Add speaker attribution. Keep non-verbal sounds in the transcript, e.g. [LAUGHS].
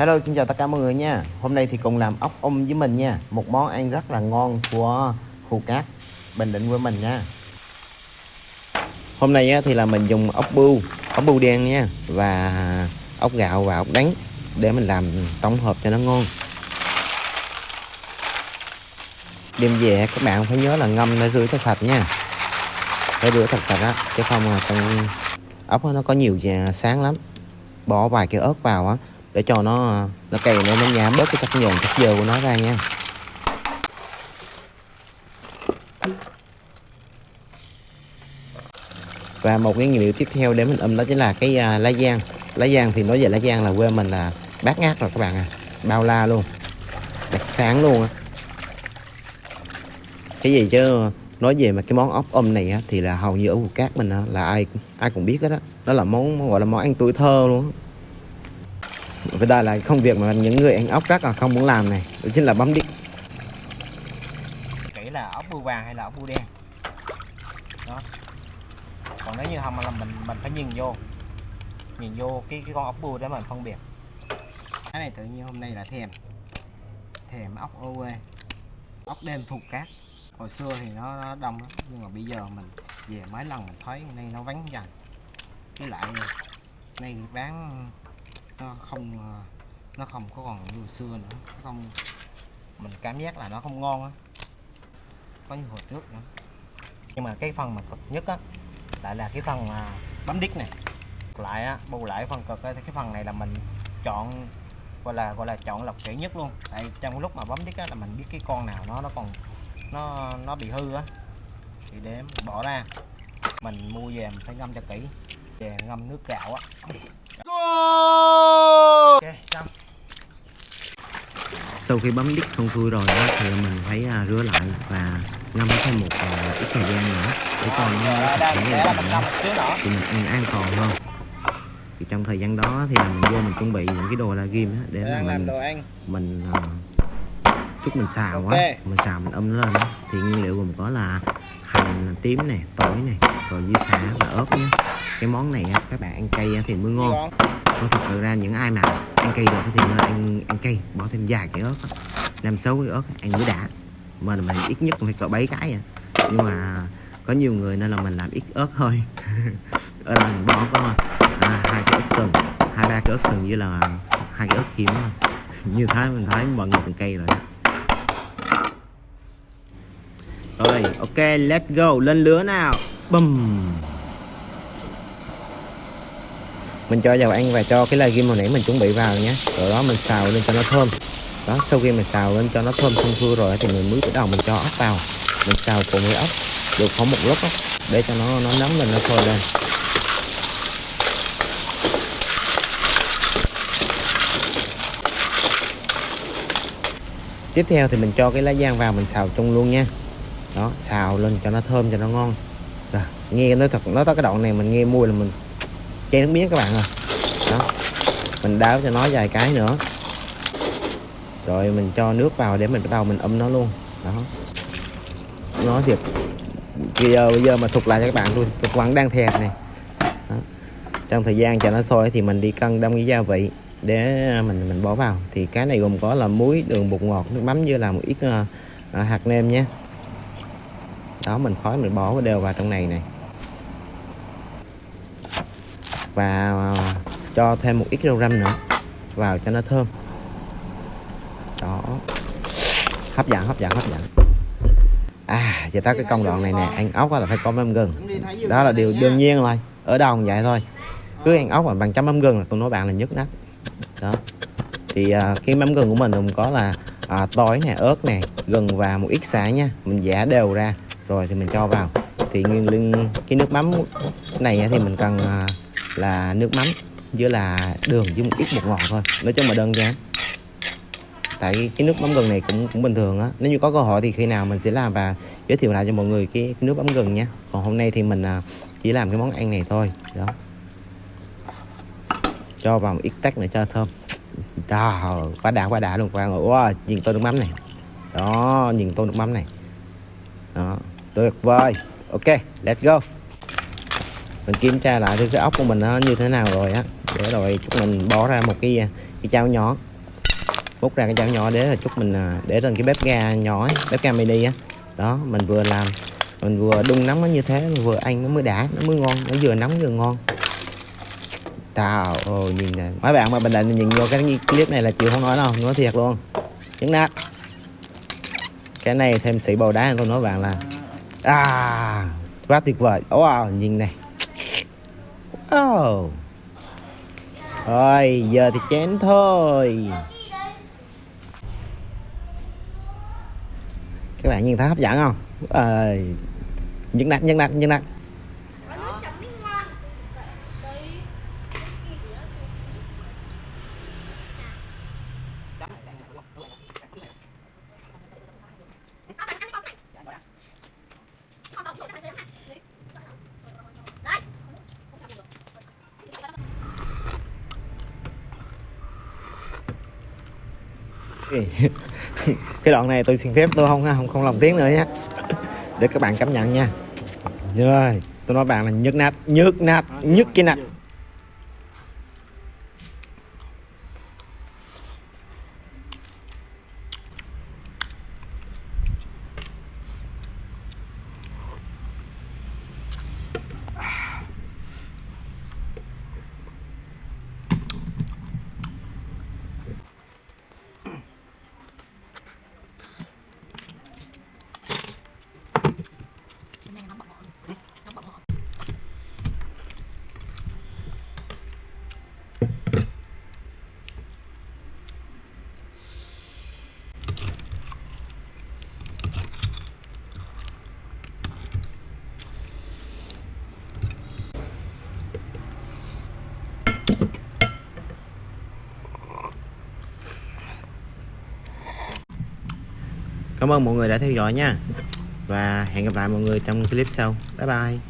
Speaker 1: Hello xin chào tất cả mọi người nha. Hôm nay thì cùng làm ốc ôm với mình nha. Một món ăn rất là ngon của khu cát Bình Định với mình nha. Hôm nay thì là mình dùng ốc bưu Ốc bưu đen nha, Và ốc gạo và ốc đắng Để mình làm tổng hợp cho nó ngon. Đem về các bạn phải nhớ là ngâm để rửa cho sạch nha. Phải rửa thật sạch á, Chứ không là con ốc nó có nhiều sáng lắm. Bỏ vài cái ớt vào á để cho nó nó cày nó nó nhả bớt cái chất nhồn chất dơ của nó ra nha. Và một cái nguyên liệu tiếp theo để mình âm đó chính là cái uh, lá giang. Lá giang thì nói về lá giang là quê mình là bát ngát rồi các bạn à bao la luôn đặc sáng luôn á. Cái gì chứ nói về mà cái món ốc âm này á, thì là hầu như ở vùng cát mình á, là ai ai cũng biết hết đó đó là món gọi là món ăn tuổi thơ luôn và đây là công việc mà những người ăn ốc rất là không muốn làm này. Đó chính là bấm đít
Speaker 2: kỹ là ốc bươu vàng hay là ốc bươu đen? Đó. Còn nếu như không là mình mình phải nhìn vô. Nhìn vô cái cái con ốc bươu để mình phân biệt. Cái này tự nhiên hôm nay là thèm. Thèm ốc ô quê ốc đêm thuộc cát. Hồi xưa thì nó, nó đông lắm nhưng mà bây giờ mình về mấy lần mình thấy nay nó vắng dần. Với lại nay bán nó không ờ, nó không có còn như xưa nữa. Nó không mình cảm giác là nó không ngon á. Có như hồi trước nữa. Nhưng mà cái phần mà cực nhất á lại là cái phần mà bấm đít này. Lại á bù lại phần cực á, thì cái phần này là mình chọn gọi là gọi là chọn lọc kỹ nhất luôn. Tại trong lúc mà bấm đít á là mình biết cái con nào nó nó còn nó nó bị hư á. Thì để bỏ ra. Mình mua về mình phải ngâm cho kỹ. Về ngâm nước gạo á ok xong.
Speaker 1: Sau khi bấm đít xong xuôi rồi đó, thì mình phải uh, rửa lại và ngâm thêm một uh, ít thời gian nữa để cho nó thật sẽ êm đậm thì mình ăn an toàn hơn. Thì trong thời gian đó thì mình vô mình chuẩn bị những cái đồ la ghim để mà mình mình uh, chút mình xào quá okay. mình xào mình âm nó lên đó. thì nguyên liệu gồm có là hành tím này tỏi này rồi với xả và ớt nhé cái món này các bạn ăn cay thì mới ngon. Nó thật sự ra những ai mà ăn cay được thì ăn ăn cay bỏ thêm vài cái ớt năm sáu cái ớt ăn mới đã. Mà mình ít nhất phải cỡ bảy cái à nhưng mà có nhiều người nên là mình làm ít ớt thôi. [LAUGHS] Ở đây mình bỏ có à, hai cái ớt sừng hai ba cái ớt sừng như là hai cái ớt hiếm [LAUGHS] như thế mình thấy mọi người ăn cay rồi rồi ok let's go lên lửa nào. Bùm mình cho dầu ăn và cho cái lai ghim hồi nãy mình chuẩn bị vào nhé. Rồi đó mình xào lên cho nó thơm. Đó sau khi mình xào lên cho nó thơm xong xuôi rồi thì mình mới bắt đầu mình cho ốc vào. Mình xào cùng với ốc được khoảng một lúc đó, để cho nó nó nóng lên nó sôi lên. Tiếp theo thì mình cho cái lá giang vào mình xào chung luôn nha. Đó xào lên cho nó thơm cho nó ngon. Rồi nghe nó thật nó tới cái đoạn này mình nghe mùi là mình chén nước miếng các bạn ơi. Đó. Mình đáo cho nó vài cái nữa. Rồi mình cho nước vào để mình bắt đầu mình ấm nó luôn. Đó. Nó thiệt bây giờ bây giờ mà thuộc lại cho các bạn luôn. Tôi vẫn đang thèm này. Đó. trong thời gian cho nó sôi thì mình đi cân đông cái gia vị để à, mình mình bỏ vào. Thì cái này gồm có là muối đường bột ngọt nước mắm với là một ít uh, hạt nêm nhé. Đó mình khói mình bỏ đều vào trong này này và à, cho thêm một ít rau răm nữa vào cho nó thơm. Đó. Hấp dẫn hấp dẫn hấp dẫn. À giờ tới cái công đoạn này nè ăn ốc là phải có mắm gừng. Đó là điều đương nhiên rồi. ở đâu cũng vậy thôi. Cứ ăn ốc mà bằng chấm mắm gừng là tôi nói bạn là nhất nát đó. Thì à, cái mắm gừng của mình cũng có là à, tỏi nè ớt nè gừng và một ít xả nha. Mình giả đều ra rồi thì mình cho vào. Thì nguyên liên cái nước mắm này thì mình cần à, là nước mắm với là đường với một ít bột ngọt thôi. Nói chung mà đơn giản. Tại cái nước mắm gừng này cũng cũng bình thường á. Nếu như có cơ hội thì khi nào mình sẽ làm và giới thiệu lại cho mọi người cái, cái nước mắm gừng nha còn hôm nay thì mình à, chỉ làm cái món ăn này thôi. Đó. Cho vào một ít tách nữa cho thơm. Đó quá đã quá đã luôn. Qua ngồi wow, nhìn tô nước mắm này. Đó nhìn tô nước mắm này. Đó tuyệt vời. Ok let's go mình kiểm tra lại cái ốc của mình nó như thế nào rồi á. Để rồi chúng mình bỏ ra một cái cái chảo nhỏ. Múc ra cái chảo nhỏ để là chút mình à, để lên cái bếp ga nhỏ ấy, bếp ga mini á. Đó mình vừa làm mình vừa đun nóng nó như thế mình vừa ăn nó mới đã nó mới ngon nó vừa nóng vừa ngon. Tao ồ nhìn này, mấy bạn mà bình định nhìn vô cái clip này là chịu không nói đâu nói thiệt luôn. Nhấn nát cái này thêm sĩ bầu đá tôi nói bạn là à quá tuyệt vời. Wow nhìn này oh. rồi, giờ thì chén thôi. Các bạn nhìn thấy hấp dẫn không? Ờ nhấn nát nhấn nát nhấn nát. [LAUGHS] cái đoạn này tôi xin phép, tôi không không không lòng tiếng nữa nhé. Để các bạn cảm nhận nha. Rồi, tôi nói bạn là nhức nát nhức nát, nhức cái nát cảm ơn mọi người đã theo dõi nha. Và hẹn gặp lại mọi người trong clip sau. Bye bye.